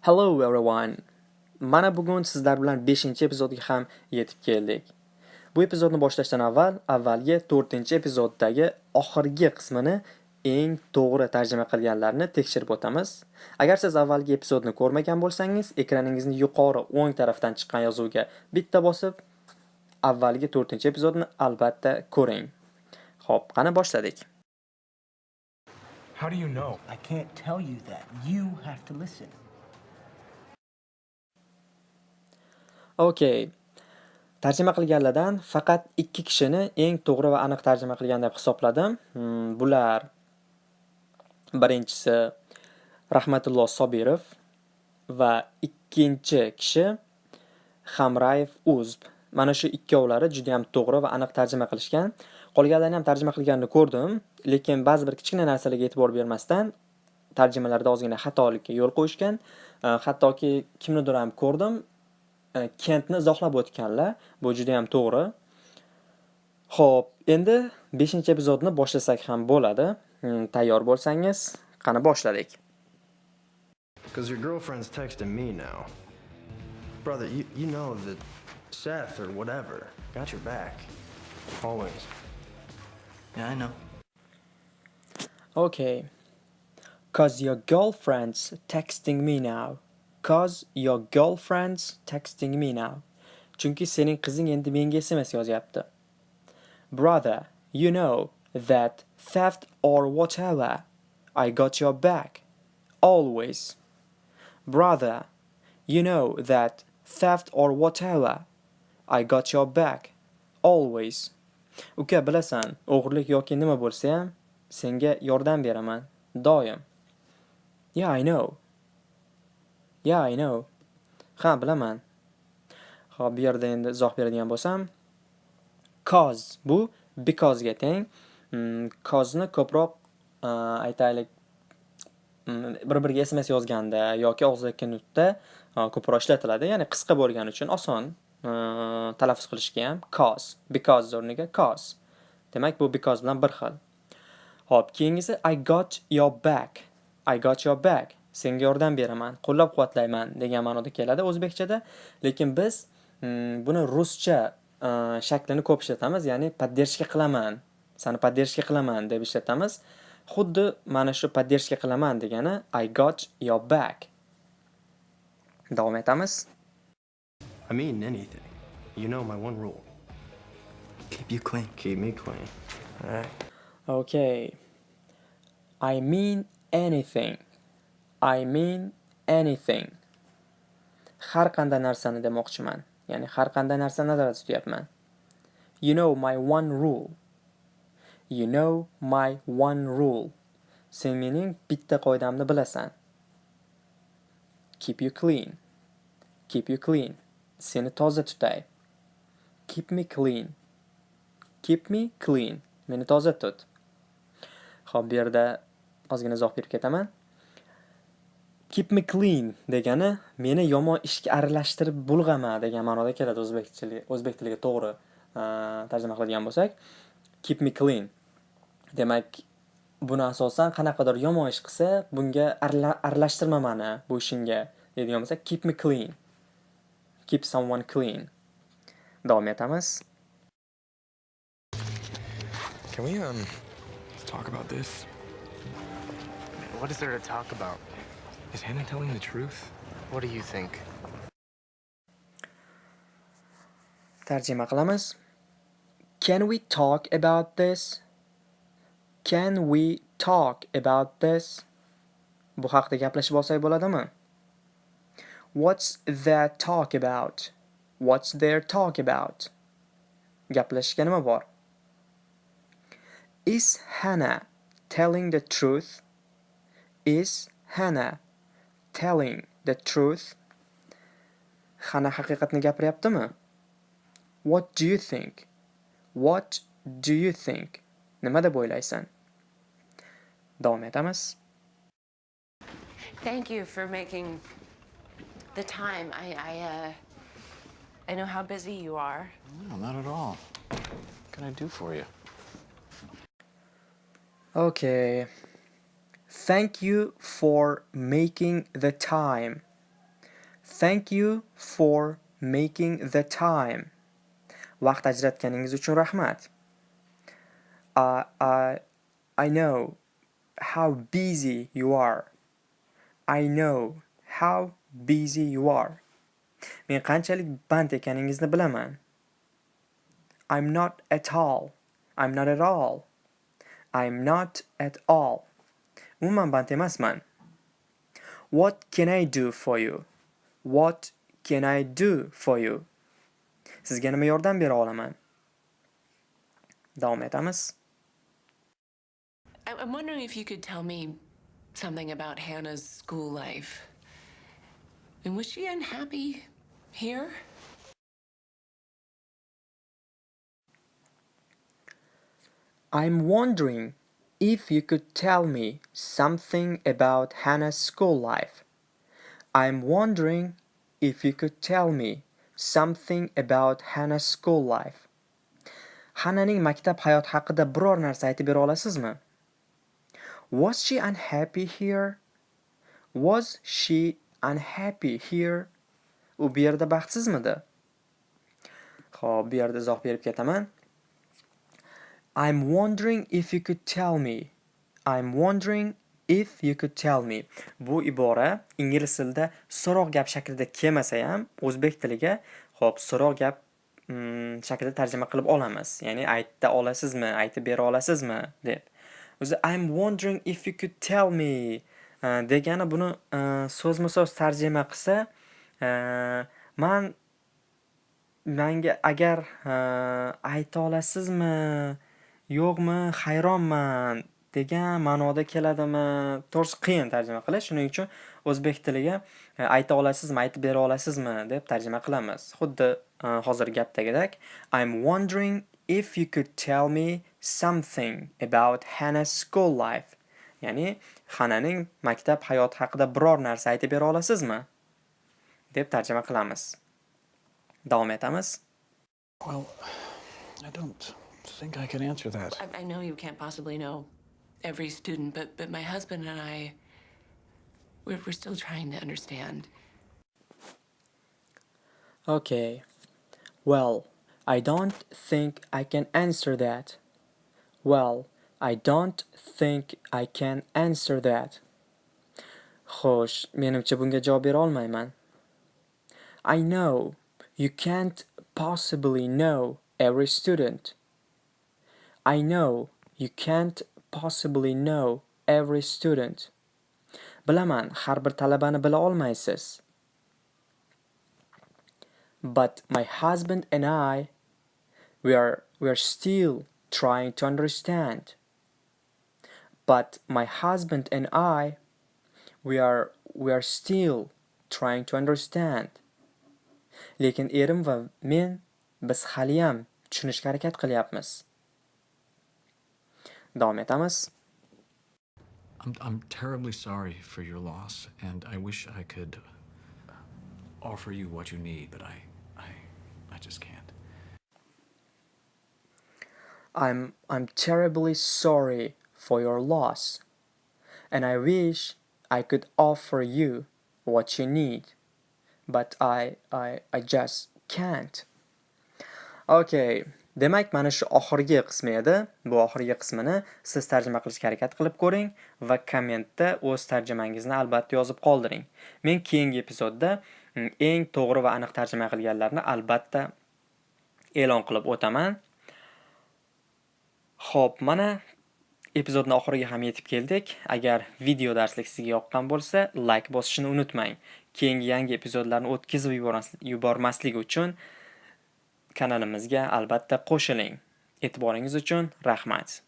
Hello everyone. Mana bugun sizlar bilan 5-epizodga ham yetib keldik. Bu epizodni boshlashdan avval avvalgi 4-epizoddagi oxirgi qismini eng to'g'ri tarjima qilganlarni tekshirib o'tamiz. Agar siz avvalgi epizodni ko'rmagan bo'lsangiz, ekraningizni yuqori o'ng tarafdan chiqqan yozuvga bitta bosib, avvalgi 4-epizodni albatta ko'ring. Xo'p, qani boshladik. How do you know? I can't tell you that. You have to listen. Okay. Tarjima qilganlardan faqat ikki kishini eng to'g'ri va aniq tarjima qilgan deb hisobladim. Hmm, bular birinchisi rahmatullo Sobirov va ikkinchi kishi Hamrayev Uzb. Mana shu ikkovlari juda ham to'g'ri va aniq tarjima qilishgan. Qolganlarni ham tarjima qilganini ko'rdim, lekin ba'zi bir kichkina narsalarga e'tibor bermasdan tarjimalarda ozgina xatolikka yo'l qo'yishgan. Hattoki kimnidir ham ko'rdim, Kentni izohlab o'tganlar. Bu juda ham to'g'ri. Xo'p, endi 5-epizodni boshlasak ham bo'ladi. Hmm, Tayyor bo'lsangiz, qani boshladik. Because your girlfriend's texting me now. Brother, you, you know that Seth or whatever got your back. Always. Yeah, I know. Okay. Cause your girlfriend's texting me now. Cause your girlfriend's texting me now. Chunki sening qizing endi menga SMS yozyapti. Brother, you know that theft or whatever, I got your back. Always. Brother, you know that theft or whatever, I got your back. Always. Uka, bilasan, o'g'irlik yoki nima bo'lsa ham, senga yordam beraman. Doim. Yeah, I know. Yeah, I know. Ha, bilaman. Xo'p, bu yerda endi izoh beradigan bo'lsam, cause bu because ga teng. Mm, kozni ko'proq e, aytaylik mm, bir-biriga SMS yozganda yoki og'zaki nutqda e, ko'proq ishlatiladi. Ya'ni qisqa bo'lgani uchun oson e, talaffuz qilishga ham cause, because o'rniga cause. Demak, bu because bilan bir xil. Xo'p, keyingisi I got your back. I got your back. Senga yordam beraman, qo'llab-quvvatlayman degan ma'noda keladi o'zbekchada, lekin biz mm, buni ruscha shaklini ko'p ishlatamiz, ya'ni поддержка qilaman, seni поддержка qilaman deb ishlatamiz. Xuddi mana shu поддержка qilaman degani I got your back. Davom etamiz. I mean anything. You know my one rule. Keep you clean. Keep me clean. Alright? Okay. I mean anything. I mean anything. Har qanday narsani demoqchiman. Ya'ni har qanday narsani nazarda tutyapman. You know my one rule. You know my one rule. Sen mening bitta qoidamni bilasan. Keep you clean. Keep you clean. Seni toza tutay. Keep me clean. Keep me clean. Meni toza tut. Xo'p, bu yerda ozgina izoh berib ketaman. Keep me clean degani meni yomon ishga aralashtirib bulg'ama degan ma'noda keladi o'zbek tiliga, o'zbek tiliga to'g'ri tarjima qiladigan bo'lsak. Keep me clean. Demak, buni asosan qanaqadir yomon ish qilsa, bunga arala- aralashtirma mani bu ishingga deydigan bo'lsak, keep me clean. Keep someone clean. Davom etamiz. Can we um talk about this? What is there to talk about? Is Hannah telling the truth? What do you think? Tarjima qilamiz. Can we talk about this? Can we talk about this? Bu haqda gaplashib olsak bo'ladimi? What's that talk about? What's their talk about? Gaplashishga nima bor? Is Hannah telling the truth? Is Hannah telling the truth? Hannah haqiqatni gapiryaptimi? What do you think? What do you think? Nima deb o'ylaysan? Davom etamiz. Thank you for making the time. I, I, uh, I know how busy you are. No, not at all. What can I do for you? Okay. Thank you for making the time. Thank you for making the time. Vaqt ajratganingiz uchun rahmat. Uh, I, I know how busy you are. I know how busy you are. Men qanchalik band ekaningizni bilaman. I'm not at all. I'm not at all. I'm not at all. Umuman band emasman. What can I do for you? What can I do for you? Sizga nima yordam bera olaman? Davom etamiz. I'm wondering if you could tell me something about Hannah's school life. And was she unhappy here? I'm wondering if you could tell me something about Hannah's school life. I'm wondering if you could tell me something about Hannah's school life. Hannahning maktab hayoti haqida biror narsa aytib bera olasizmi? Was she unhappy here? Was she unhappy here? U bu yerda baxtsizmidi? Xo'p, bu yerda izoh berib ketaman. I'm wondering if you could tell me. I'm wondering if you could tell me. Bu ibora ingliz tilida so'roq gap shaklida kelmasa ham o'zbek tiliga xo'p so'roq gap mm, shaklida tarjima qilib olamiz. Ya'ni ayta olasizmi, aytib bera olasizmi deb. O'zi I'm wondering if you could tell me uh, degani buni uh, so'zma-so'z tarjima qilsa uh, man manga agar ayta olasizmi yo'qmi hayronman degan ma'noda keladimi? To'g'risi qiyin tarjima qilish. Shuning uchun o'zbek tiliga ayta olasizmi aytib bera olasizmi? deb tarjima qilamiz. Xuddi hozir hozirgi gapdagidek I'm wondering if you could tell me something about Hannah's school life ya'ni Hananing maktab hayoti haqida biror narsa aytib bera olasizmi deb tarjima qilamiz davom etamiz Well, I don't think I can answer that. I, I know you can't possibly know every student, but, but my husband and I, we're, we're still trying to understand. Okay. Well, I don't think I can answer that. Well, I don't think I can answer that. Xo'sh, menimcha bunga javob bera olmayman. I know you can't possibly know every student. I know you can't possibly know every student. Bilaman, har bir talabani bila olmaysiz. But my husband and I, we are, we are still trying to understand. But my husband and I, we are, we are still trying to understand. Lekin erim va men biz haliyam tushunishga harakat qilyapmiz. Davom etamiz. I'm, I'm terribly sorry for your loss, and I wish I could offer you what you need, but I, I, I just can't. I'm I'm terribly sorry for your loss, and I wish I could offer you what you need, but I I I just can't. Okay, demak mana shu oxirgi qismi edi. Bu oxirgi qismini siz tarjima qilishga harakat qilib ko'ring va kommentda o'z tarjimangizni albatta yozib qoldiring. Men keyingi epizodda mm, eng to'g'ri va aniq tarjima qilganlarni albatta e'lon qilib o'taman. Xo'p, mana epizodning oxiriga ham yetib keldik. Agar video darslik sizga yoqqan bo'lsa, like bosishni unutmang. Keyingi yangi epizodlarni o'tkazib yubormaslik uchun kanalimizga albatta qo'shiling. E'tiboringiz uchun rahmat.